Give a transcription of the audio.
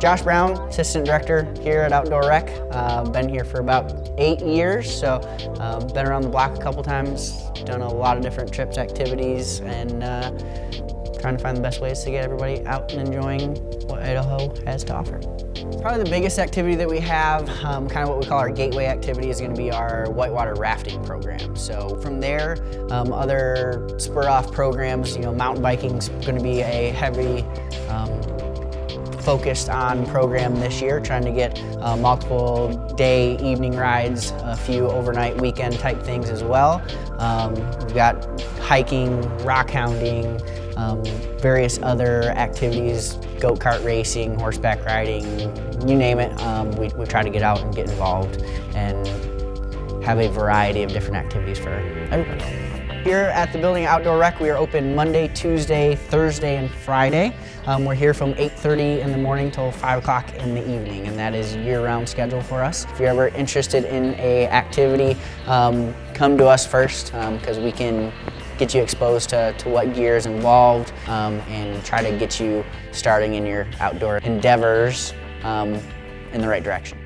Josh Brown, Assistant Director here at Outdoor Rec. Uh, been here for about eight years, so uh, been around the block a couple times, done a lot of different trips, activities, and uh, trying to find the best ways to get everybody out and enjoying what Idaho has to offer. Probably the biggest activity that we have, um, kind of what we call our gateway activity, is going to be our whitewater rafting program. So from there, um, other spur-off programs, you know, mountain biking is going to be a heavy um, focused on program this year, trying to get uh, multiple day, evening rides, a few overnight weekend type things as well. Um, we've got hiking, rock hounding, um, various other activities, go-kart racing, horseback riding, you name it. Um, we, we try to get out and get involved and have a variety of different activities for everybody. Here at the Building Outdoor Rec, we are open Monday, Tuesday, Thursday, and Friday. Um, we're here from 8.30 in the morning till 5 o'clock in the evening, and that is year-round schedule for us. If you're ever interested in a activity, um, come to us first, because um, we can get you exposed to, to what gear is involved um, and try to get you starting in your outdoor endeavors um, in the right direction.